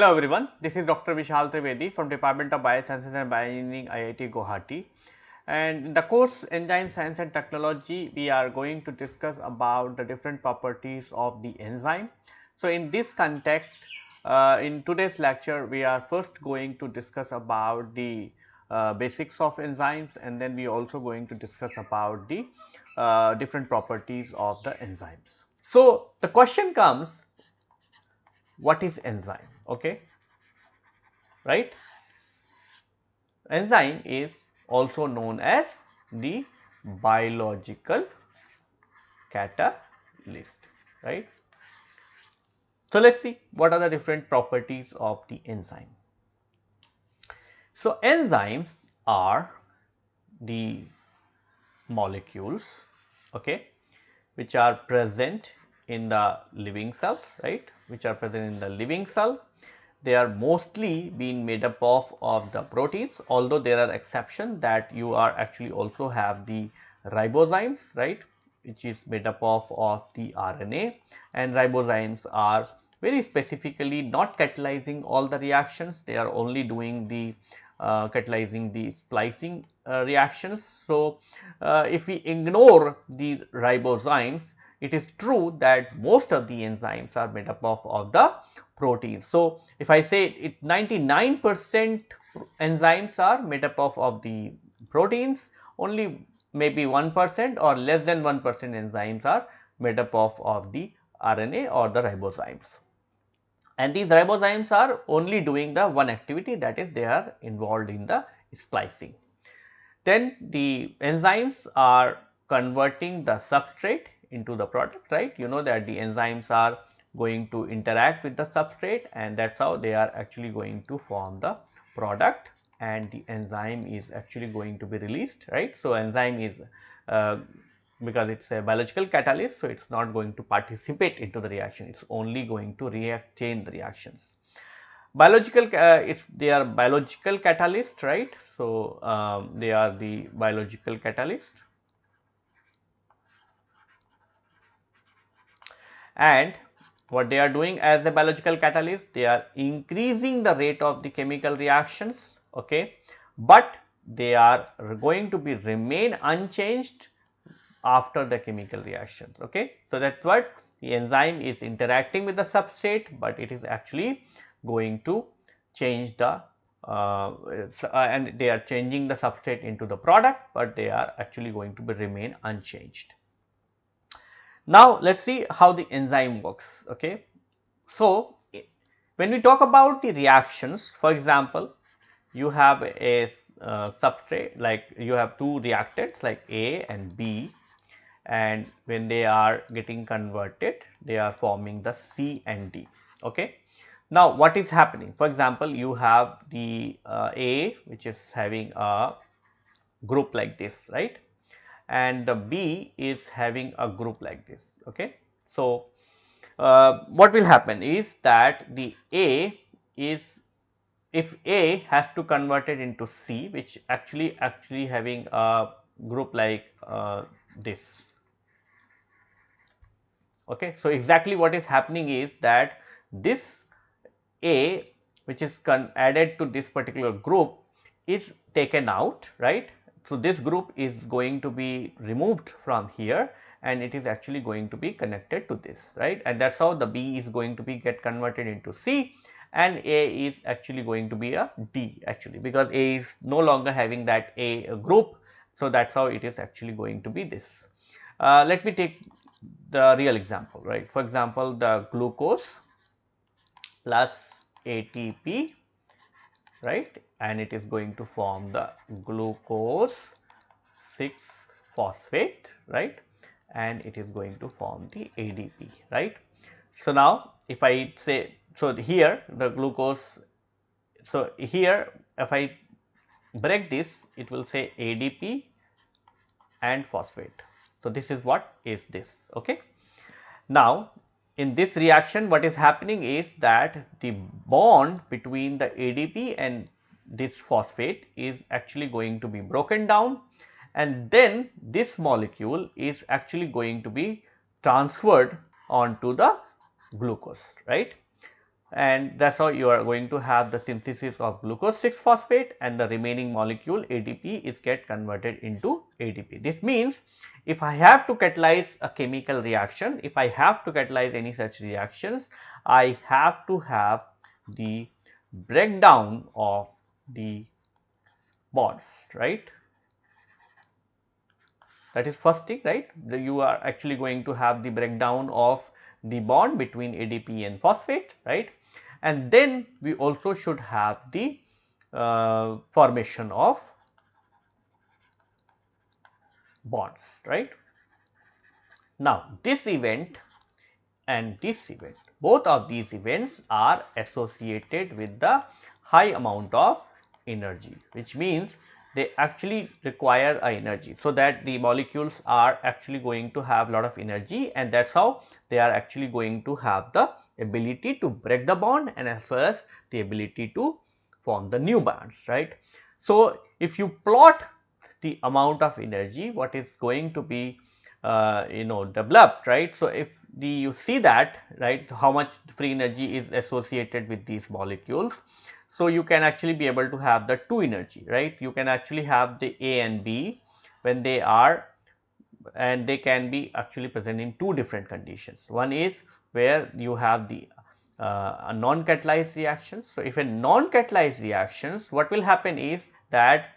Hello everyone, this is Dr. Vishal Trivedi from Department of Biosciences and Bioengineering IIT Guwahati and in the course Enzyme Science and Technology we are going to discuss about the different properties of the enzyme. So, in this context uh, in today's lecture we are first going to discuss about the uh, basics of enzymes and then we are also going to discuss about the uh, different properties of the enzymes. So, the question comes what is enzyme okay? Right? Enzyme is also known as the biological catalyst. Right? So let's see what are the different properties of the enzyme. So enzymes are the molecules okay which are present in the living cell right? Which are present in the living cell. They are mostly being made up of, of the proteins although there are exceptions that you are actually also have the ribozymes right which is made up of, of the RNA and ribozymes are very specifically not catalyzing all the reactions they are only doing the uh, catalyzing the splicing uh, reactions. So, uh, if we ignore the ribozymes it is true that most of the enzymes are made up of, of the proteins. So, if I say it 99 percent enzymes are made up of, of the proteins, only maybe 1 percent or less than 1 percent enzymes are made up of, of the RNA or the ribozymes. And these ribozymes are only doing the one activity that is they are involved in the splicing. Then the enzymes are converting the substrate into the product right you know that the enzymes are going to interact with the substrate and that is how they are actually going to form the product and the enzyme is actually going to be released right. So, enzyme is uh, because it is a biological catalyst. So, it is not going to participate into the reaction it is only going to react chain the reactions. Biological uh, it's they are biological catalyst right. So, um, they are the biological catalyst and what they are doing as a biological catalyst they are increasing the rate of the chemical reactions okay? But they are going to be remain unchanged after the chemical reactions okay? So that's what the enzyme is interacting with the substrate but it is actually going to change the uh, uh, and they are changing the substrate into the product but they are actually going to be remain unchanged now, let us see how the enzyme works. Okay. So, when we talk about the reactions for example, you have a uh, substrate like you have two reactants like A and B and when they are getting converted they are forming the C and D. Okay. Now, what is happening? For example, you have the uh, A which is having a group like this right and the B is having a group like this. Okay. So, uh, what will happen is that the A is if A has to convert it into C which actually actually having a group like uh, this. Okay. So, exactly what is happening is that this A which is added to this particular group is taken out right so, this group is going to be removed from here and it is actually going to be connected to this right and that is how the B is going to be get converted into C and A is actually going to be a D actually because A is no longer having that A group. So, that is how it is actually going to be this. Uh, let me take the real example right. For example, the glucose plus ATP right and it is going to form the glucose 6 phosphate right and it is going to form the ADP right. So, now if I say so here the glucose so here if I break this it will say ADP and phosphate. So, this is what is this okay. Now, in this reaction what is happening is that the bond between the ADP and this phosphate is actually going to be broken down and then this molecule is actually going to be transferred onto the glucose right. and that is how you are going to have the synthesis of glucose 6 phosphate and the remaining molecule ADP is get converted into ADP. This means if I have to catalyze a chemical reaction, if I have to catalyze any such reactions, I have to have the breakdown of the bonds, right. That is first thing, right. You are actually going to have the breakdown of the bond between ADP and phosphate, right and then we also should have the uh, formation of bonds right. Now this event and this event both of these events are associated with the high amount of energy which means they actually require a energy so that the molecules are actually going to have a lot of energy and that is how they are actually going to have the ability to break the bond and as well as the ability to form the new bonds, right. So, if you plot the amount of energy what is going to be uh, you know developed, right. So, if the you see that right how much free energy is associated with these molecules. So, you can actually be able to have the two energy, right. You can actually have the A and B when they are and they can be actually present in two different conditions. One is where you have the uh, non-catalyzed reactions. So, if a non-catalyzed reactions what will happen is that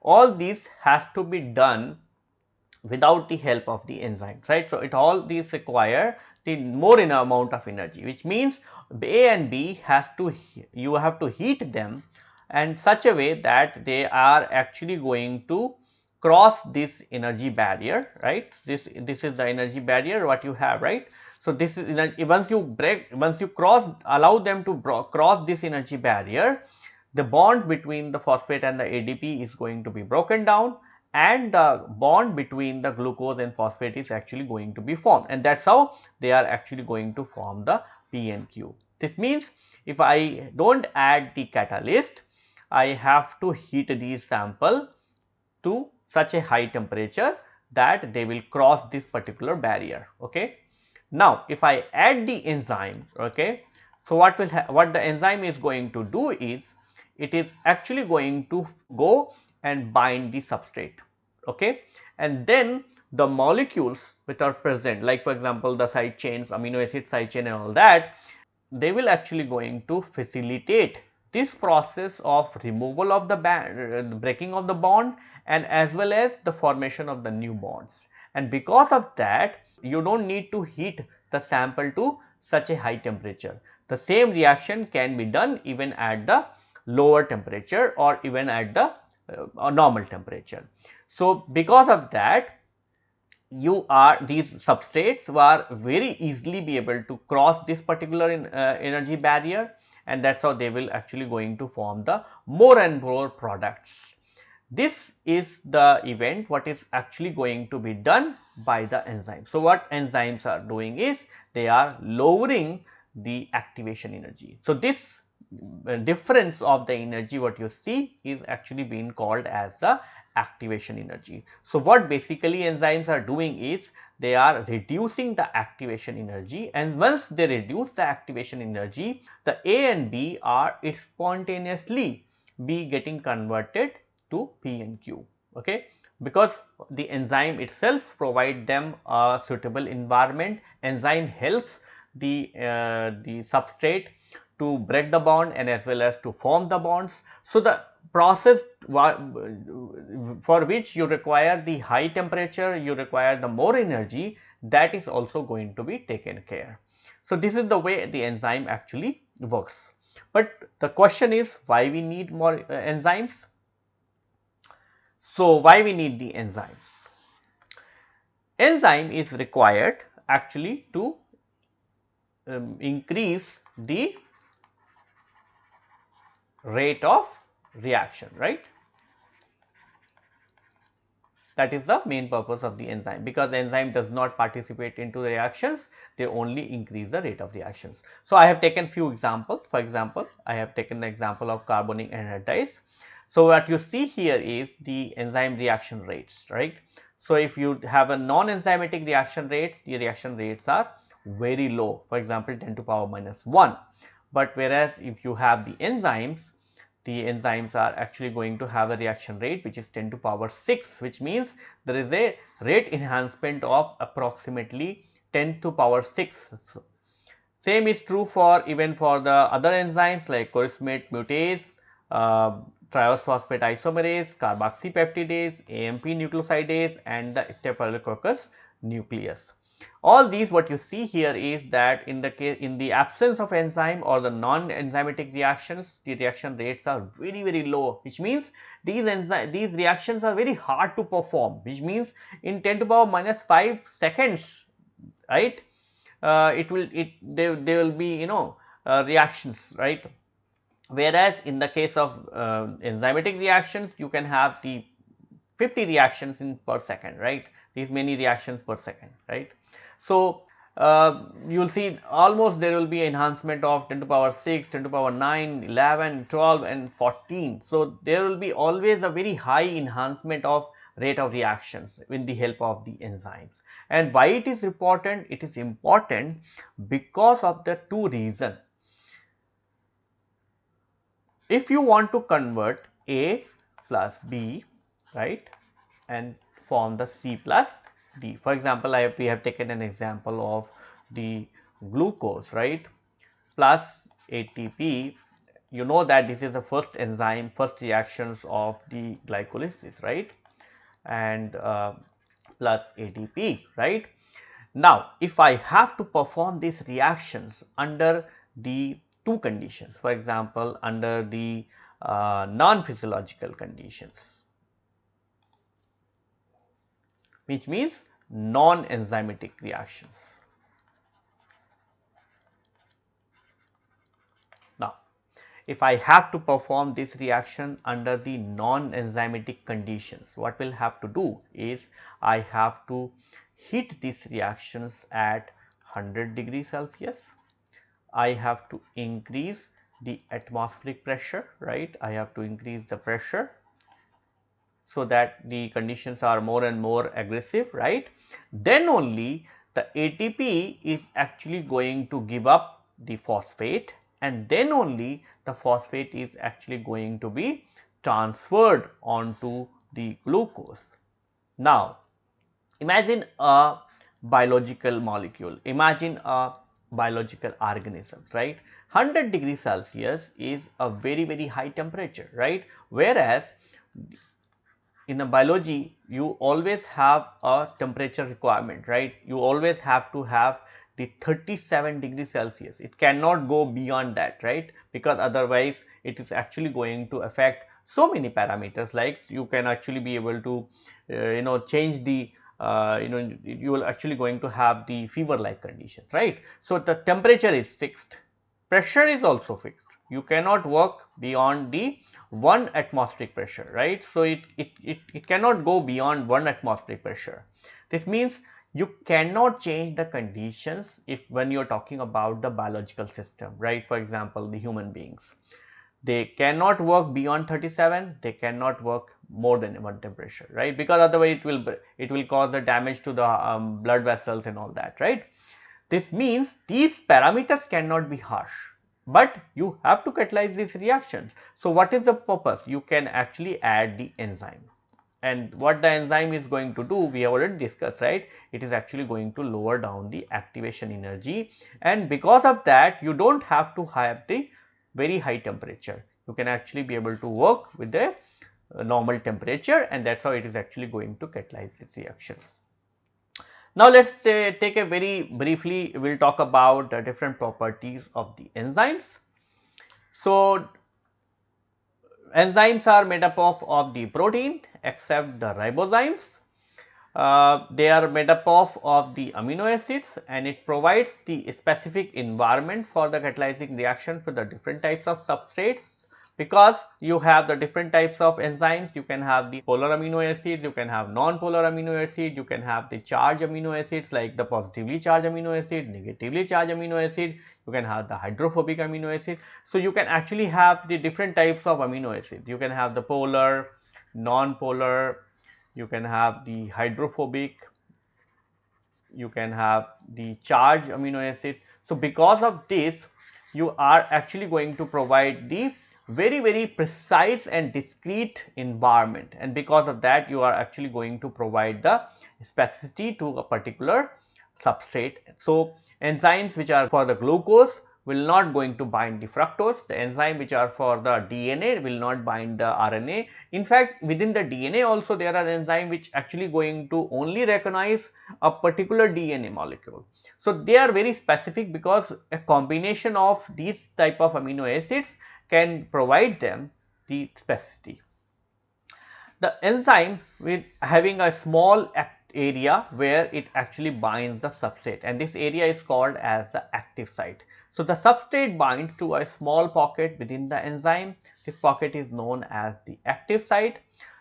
all these has to be done without the help of the enzymes right. So, it all these require the more in amount of energy which means A and B has to you have to heat them and such a way that they are actually going to cross this energy barrier right? This this is the energy barrier what you have right? So, this is once you break once you cross allow them to cross this energy barrier the bond between the phosphate and the ADP is going to be broken down and the bond between the glucose and phosphate is actually going to be formed and that is how they are actually going to form the P and Q. This means if I do not add the catalyst I have to heat these sample to such a high temperature that they will cross this particular barrier okay. Now, if I add the enzyme, okay, so what will what the enzyme is going to do is it is actually going to go and bind the substrate, okay, and then the molecules which are present like for example, the side chains, amino acid side chain and all that, they will actually going to facilitate this process of removal of the band, uh, breaking of the bond and as well as the formation of the new bonds. And because of that, you do not need to heat the sample to such a high temperature. The same reaction can be done even at the lower temperature or even at the uh, normal temperature. So, because of that you are these substrates are very easily be able to cross this particular in, uh, energy barrier and that is how they will actually going to form the more and more products. This is the event what is actually going to be done by the enzyme. So, what enzymes are doing is they are lowering the activation energy. So, this difference of the energy what you see is actually being called as the activation energy. So, what basically enzymes are doing is they are reducing the activation energy and once they reduce the activation energy the A and B are spontaneously be getting converted to P and Q okay because the enzyme itself provide them a suitable environment enzyme helps the uh, the substrate to break the bond and as well as to form the bonds. So the process for which you require the high temperature you require the more energy that is also going to be taken care. So this is the way the enzyme actually works. But the question is why we need more uh, enzymes? So, why we need the enzymes? Enzyme is required actually to um, increase the rate of reaction, right? That is the main purpose of the enzyme because the enzyme does not participate into the reactions, they only increase the rate of reactions. So, I have taken few examples. For example, I have taken the example of carbonic anhydrase. So, what you see here is the enzyme reaction rates, right. So, if you have a non-enzymatic reaction rates, the reaction rates are very low, for example, 10 to power minus 1. But whereas if you have the enzymes, the enzymes are actually going to have a reaction rate which is 10 to power 6 which means there is a rate enhancement of approximately 10 to power 6. Same is true for even for the other enzymes like chorismate mutase, uh, triose phosphate isomerase, carboxypeptidase, AMP nucleosidase and the staphylococcus nuclease. All these what you see here is that in the case in the absence of enzyme or the non-enzymatic reactions, the reaction rates are very very low, which means these enzyme these reactions are very hard to perform, which means in 10 to power minus 5 seconds, right? Uh, it will it there there will be you know uh, reactions, right? Whereas in the case of uh, enzymatic reactions, you can have the 50 reactions in per second, right? These many reactions per second, right? So, uh, you will see almost there will be enhancement of 10 to power 6, 10 to power 9, 11, 12 and 14. So, there will be always a very high enhancement of rate of reactions with the help of the enzymes. And why it is important? It is important because of the two reasons. If you want to convert A plus B, right, and form the C plus D. For example, I, we have taken an example of the glucose, right, plus ATP. You know that this is the first enzyme, first reactions of the glycolysis, right, and uh, plus ATP, right. Now, if I have to perform these reactions under the two conditions, for example, under the uh, non-physiological conditions, which means non-enzymatic reactions. Now, if I have to perform this reaction under the non-enzymatic conditions, what will have to do is I have to heat these reactions at 100 degrees Celsius. I have to increase the atmospheric pressure, right? I have to increase the pressure so that the conditions are more and more aggressive, right? Then only the ATP is actually going to give up the phosphate and then only the phosphate is actually going to be transferred onto the glucose. Now, imagine a biological molecule, imagine a biological organism, right. 100 degrees Celsius is a very very high temperature, right. Whereas, in a biology you always have a temperature requirement right? You always have to have the 37 degrees celsius. It cannot go beyond that right? Because otherwise it is actually going to affect so many parameters. Like you can actually be able to uh, you know change the uh, you know you will actually going to have the fever like conditions right? So the temperature is fixed. Pressure is also fixed. You cannot work beyond the 1 atmospheric pressure, right. So, it, it, it, it cannot go beyond 1 atmospheric pressure. This means you cannot change the conditions if when you are talking about the biological system, right. For example, the human beings. They cannot work beyond 37, they cannot work more than one temperature, right, because otherwise it will it will cause the damage to the um, blood vessels and all that, right. This means these parameters cannot be harsh but you have to catalyze these reactions. So, what is the purpose? You can actually add the enzyme and what the enzyme is going to do we have already discussed right it is actually going to lower down the activation energy and because of that you do not have to have the very high temperature you can actually be able to work with the uh, normal temperature and that is how it is actually going to catalyze these reactions. Now, let us take a very briefly, we will talk about the different properties of the enzymes. So, enzymes are made up of, of the protein except the ribozymes. Uh, they are made up of, of the amino acids and it provides the specific environment for the catalyzing reaction for the different types of substrates because you have the different types of enzymes you can have the polar amino acids you can have non-polar amino acids you can have the charged amino acids like the positively charged amino acid negatively charged amino acid you can have the hydrophobic amino acid. So you can actually have the different types of amino acids. You can have the polar non-polar you can have the hydrophobic you can have the charged amino acid. So because of this you are actually going to provide the very very precise and discrete environment and because of that you are actually going to provide the specificity to a particular substrate. So, enzymes which are for the glucose will not going to bind the fructose, the enzyme which are for the DNA will not bind the RNA. In fact, within the DNA also there are enzymes which actually going to only recognize a particular DNA molecule. So, they are very specific because a combination of these type of amino acids can provide them the specificity. The enzyme with having a small area where it actually binds the substrate and this area is called as the active site. So, the substrate binds to a small pocket within the enzyme. This pocket is known as the active site.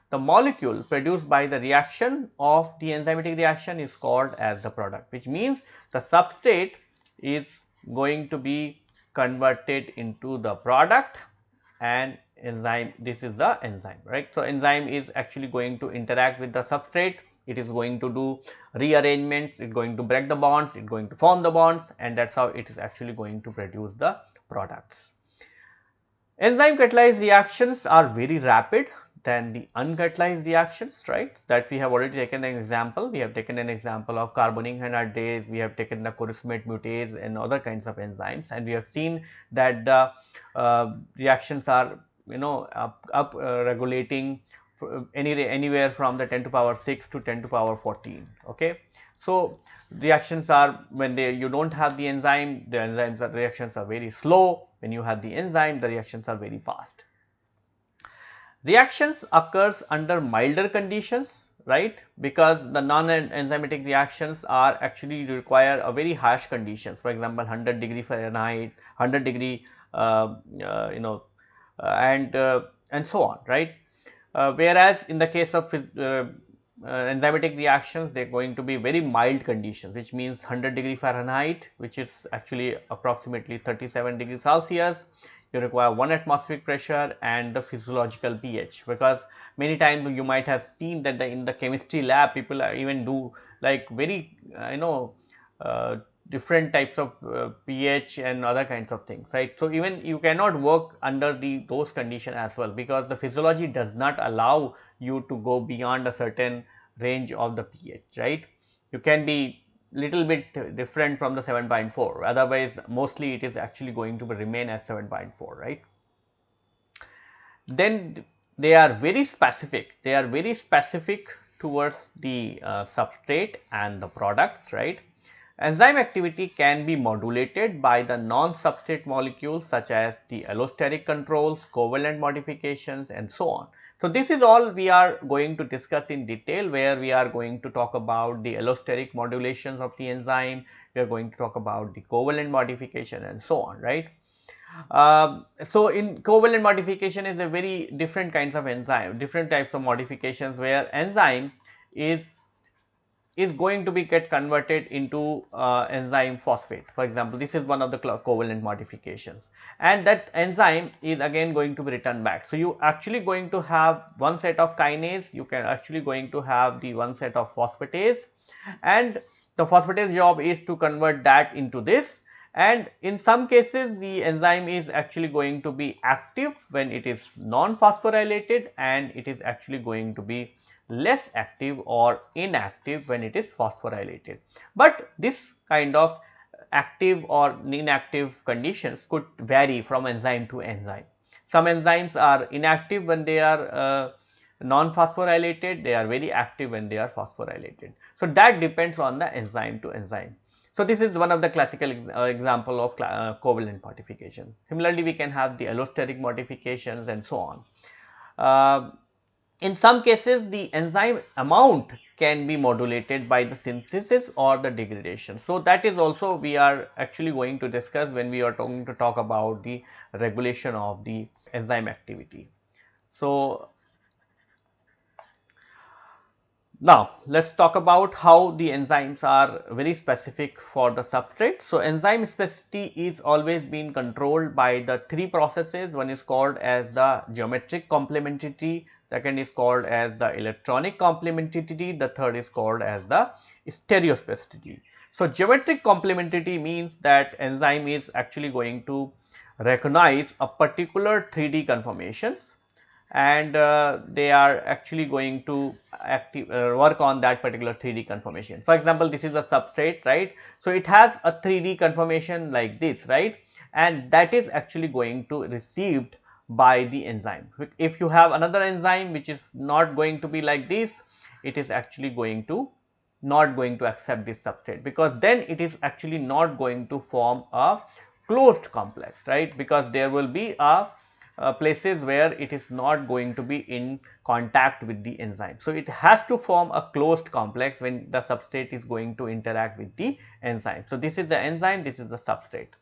The molecule produced by the reaction of the enzymatic reaction is called as the product which means the substrate is going to be converted into the product and enzyme this is the enzyme right. So, enzyme is actually going to interact with the substrate. It is going to do rearrangements. It is going to break the bonds. It is going to form the bonds. And that is how it is actually going to produce the products. Enzyme catalyzed reactions are very rapid than the uncatalyzed reactions right? That we have already taken an example. We have taken an example of carbonic anhydrase we have taken the chorismate mutase and other kinds of enzymes. And we have seen that the uh, reactions are you know up, up uh, regulating any anywhere from the 10 to power 6 to 10 to power 14 okay? So reactions are when they you don't have the enzyme the enzymes are reactions are very slow. When you have the enzyme the reactions are very fast Reactions occurs under milder conditions right? Because the non-enzymatic reactions are actually require a very harsh conditions. For example 100 degree Fahrenheit 100 degree uh, uh, you know uh, and uh, and so on right? Uh, whereas in the case of uh, enzymatic reactions they are going to be very mild conditions which means 100 degree Fahrenheit which is actually approximately 37 degrees Celsius you require one atmospheric pressure and the physiological pH because many times you might have seen that the, in the chemistry lab people even do like very uh, you know uh, different types of uh, pH and other kinds of things right. So, even you cannot work under the those conditions as well because the physiology does not allow you to go beyond a certain range of the pH right. You can be little bit different from the 7.4 otherwise mostly it is actually going to remain as 7.4 right. Then they are very specific they are very specific towards the uh, substrate and the products right. Enzyme activity can be modulated by the non-substrate molecules such as the allosteric controls, covalent modifications and so on. So, this is all we are going to discuss in detail where we are going to talk about the allosteric modulations of the enzyme, we are going to talk about the covalent modification and so on, right. Um, so, in covalent modification is a very different kinds of enzyme, different types of modifications where enzyme is is going to be get converted into uh, enzyme phosphate. For example, this is one of the covalent modifications and that enzyme is again going to be returned back. So, you actually going to have one set of kinase, you can actually going to have the one set of phosphatase and the phosphatase job is to convert that into this and in some cases the enzyme is actually going to be active when it is non-phosphorylated and it is actually going to be less active or inactive when it is phosphorylated. But this kind of active or inactive conditions could vary from enzyme to enzyme. Some enzymes are inactive when they are uh, non-phosphorylated, they are very active when they are phosphorylated. So, that depends on the enzyme to enzyme. So, this is one of the classical ex uh, example of uh, covalent modifications. Similarly, we can have the allosteric modifications and so on. In some cases, the enzyme amount can be modulated by the synthesis or the degradation. So, that is also we are actually going to discuss when we are talking to talk about the regulation of the enzyme activity. So, now let us talk about how the enzymes are very specific for the substrate. So, enzyme specificity is always being controlled by the three processes. One is called as the geometric complementarity, second is called as the electronic complementarity, the third is called as the stereospecificity. So, geometric complementarity means that enzyme is actually going to recognize a particular 3D conformations and uh, they are actually going to active, uh, work on that particular 3D conformation. For example, this is a substrate, right. So, it has a 3D conformation like this, right, and that is actually going to received by the enzyme. If you have another enzyme which is not going to be like this, it is actually going to not going to accept this substrate because then it is actually not going to form a closed complex, right, because there will be a places where it is not going to be in contact with the enzyme. So, it has to form a closed complex when the substrate is going to interact with the enzyme. So, this is the enzyme, this is the substrate.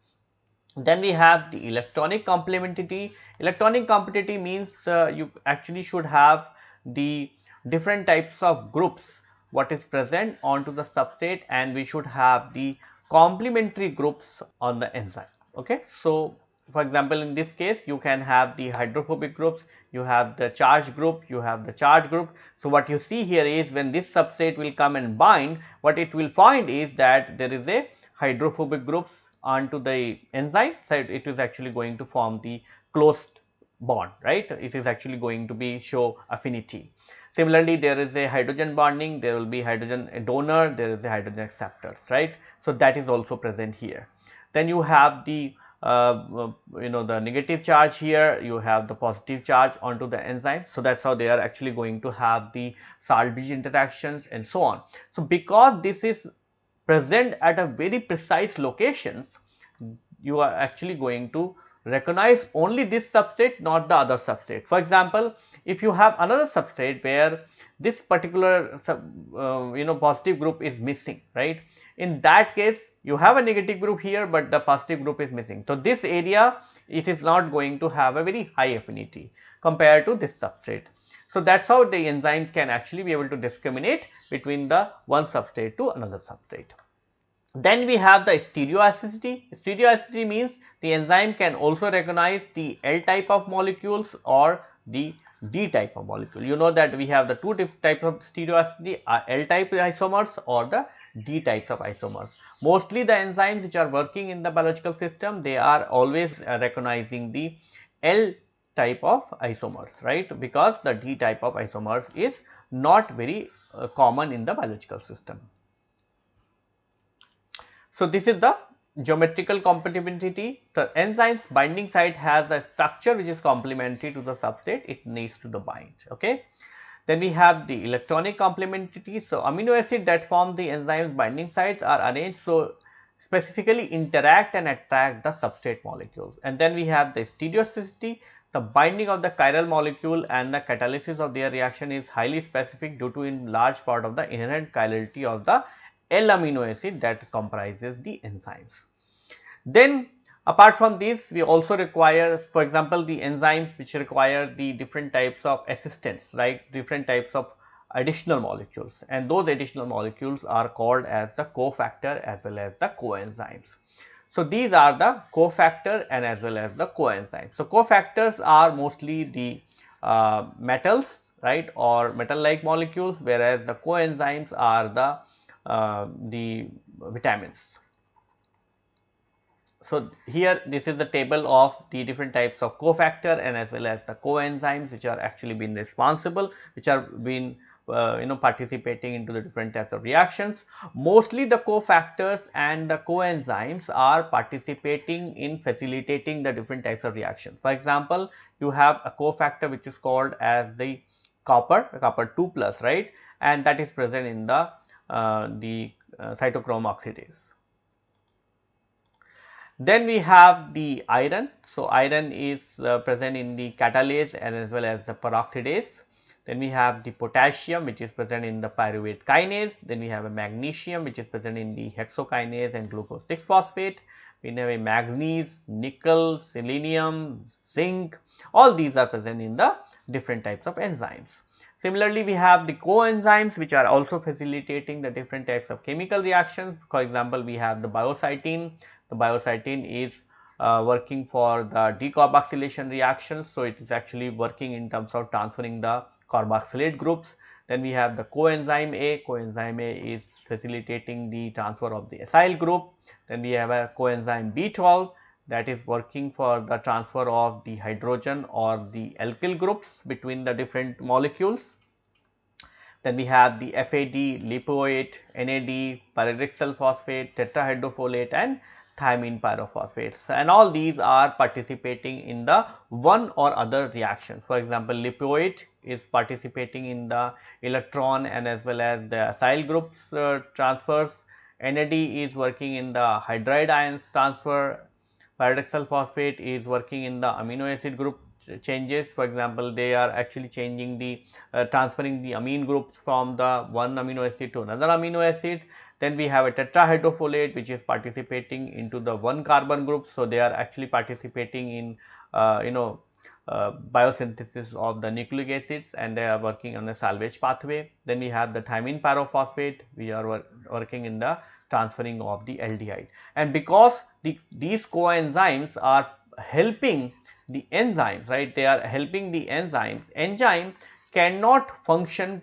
Then we have the electronic complementarity. Electronic complementarity means uh, you actually should have the different types of groups what is present onto the substrate and we should have the complementary groups on the enzyme. Okay. So, for example, in this case you can have the hydrophobic groups, you have the charge group, you have the charge group. So, what you see here is when this substrate will come and bind, what it will find is that there is a hydrophobic groups onto the enzyme, so it is actually going to form the closed bond, right. It is actually going to be show affinity. Similarly, there is a hydrogen bonding, there will be hydrogen donor, there is a hydrogen acceptors, right. So, that is also present here. Then you have the uh, you know the negative charge here you have the positive charge onto the enzyme so that's how they are actually going to have the salt bridge interactions and so on so because this is present at a very precise locations you are actually going to recognize only this substrate not the other substrate for example if you have another substrate where this particular sub, uh, you know positive group is missing right in that case you have a negative group here but the positive group is missing. So, this area it is not going to have a very high affinity compared to this substrate. So, that is how the enzyme can actually be able to discriminate between the one substrate to another substrate. Then we have the stereospecificity. Stereospecificity means the enzyme can also recognize the L type of molecules or the D type of molecule. You know that we have the two types of stereospecificity uh, L type isomers or the D types of isomers. Mostly the enzymes which are working in the biological system, they are always uh, recognizing the L type of isomers, right, because the D type of isomers is not very uh, common in the biological system. So, this is the geometrical compatibility. The enzyme's binding site has a structure which is complementary to the substrate it needs to the bind, okay. Then we have the electronic complementarity. So, amino acid that form the enzyme's binding sites are arranged so specifically interact and attract the substrate molecules. And then we have the stereospecificity. The binding of the chiral molecule and the catalysis of their reaction is highly specific due to in large part of the inherent chirality of the L amino acid that comprises the enzymes. Then Apart from this, we also require, for example, the enzymes which require the different types of assistance right, different types of additional molecules and those additional molecules are called as the cofactor as well as the coenzymes. So, these are the cofactor and as well as the coenzymes. So, cofactors are mostly the uh, metals, right, or metal like molecules whereas the coenzymes are the, the vitamins. So, here this is the table of the different types of cofactor and as well as the coenzymes which are actually been responsible which are been uh, you know participating into the different types of reactions. Mostly the cofactors and the coenzymes are participating in facilitating the different types of reactions. For example, you have a cofactor which is called as the copper, copper 2 plus right and that is present in the, uh, the uh, cytochrome oxidase. Then we have the iron. So, iron is uh, present in the catalase and as well as the peroxidase. Then we have the potassium which is present in the pyruvate kinase. Then we have a magnesium which is present in the hexokinase and glucose 6 phosphate. We have a manganese, nickel, selenium, zinc. All these are present in the different types of enzymes. Similarly, we have the coenzymes which are also facilitating the different types of chemical reactions. For example, we have the biocytin the biocytin is uh, working for the decarboxylation reactions. So, it is actually working in terms of transferring the carboxylate groups. Then we have the coenzyme A, coenzyme A is facilitating the transfer of the acyl group. Then we have a coenzyme B12 that is working for the transfer of the hydrogen or the alkyl groups between the different molecules. Then we have the FAD, lipoate, NAD, pyridoxal phosphate, tetrahydrofolate and thiamine pyrophosphates and all these are participating in the one or other reactions. For example, lipoate is participating in the electron and as well as the acyl groups uh, transfers. NAD is working in the hydride ions transfer. Pyridoxal phosphate is working in the amino acid group changes. For example, they are actually changing the uh, transferring the amine groups from the one amino acid to another amino acid then we have a tetrahydrofolate which is participating into the one carbon group. So, they are actually participating in uh, you know uh, biosynthesis of the nucleic acids and they are working on the salvage pathway. Then we have the thiamine pyrophosphate we are wor working in the transferring of the aldehyde and because the, these coenzymes are helping the enzymes right they are helping the enzymes enzyme cannot function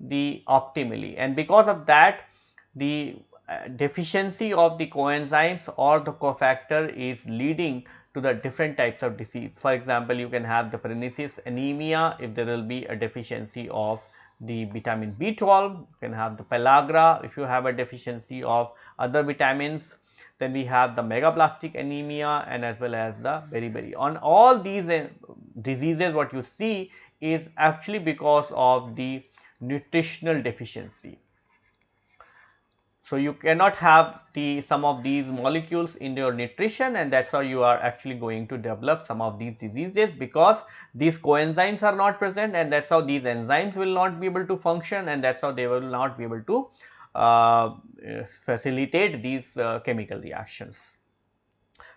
the optimally and because of that the uh, deficiency of the coenzymes or the cofactor is leading to the different types of disease. For example, you can have the pernicious anemia if there will be a deficiency of the vitamin B12, you can have the pellagra if you have a deficiency of other vitamins. Then we have the megaloblastic anemia and as well as the beriberi. On all these uh, diseases what you see is actually because of the nutritional deficiency. So, you cannot have the some of these molecules in your nutrition and that is how you are actually going to develop some of these diseases because these coenzymes are not present and that is how these enzymes will not be able to function and that is how they will not be able to facilitate these uh, chemical reactions.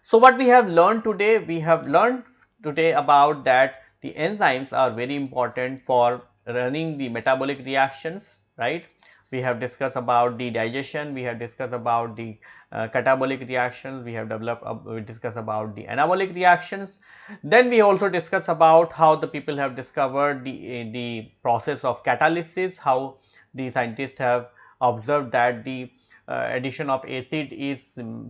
So, what we have learned today? We have learned today about that the enzymes are very important for running the metabolic reactions, right we have discussed about the digestion, we have discussed about the uh, catabolic reactions, we have developed, uh, we discussed about the anabolic reactions. Then we also discussed about how the people have discovered the, uh, the process of catalysis, how the scientists have observed that the uh, addition of acid is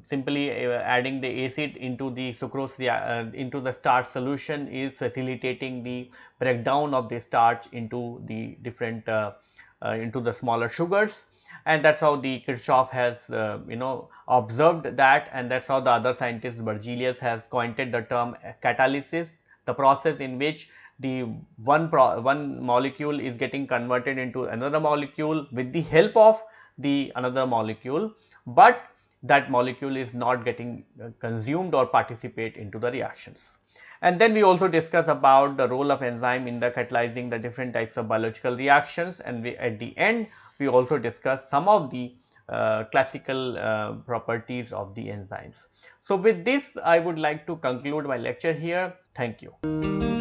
simply uh, adding the acid into the sucrose uh, into the starch solution is facilitating the breakdown of the starch into the different uh, into the smaller sugars. And that is how the Kirchhoff has uh, you know observed that. And that is how the other scientist Berzelius has coined the term catalysis the process in which the one one molecule is getting converted into another molecule with the help of the another molecule, but that molecule is not getting uh, consumed or participate into the reactions. And then we also discuss about the role of enzyme in the catalyzing the different types of biological reactions and we at the end we also discuss some of the uh, classical uh, properties of the enzymes. So, with this I would like to conclude my lecture here. Thank you.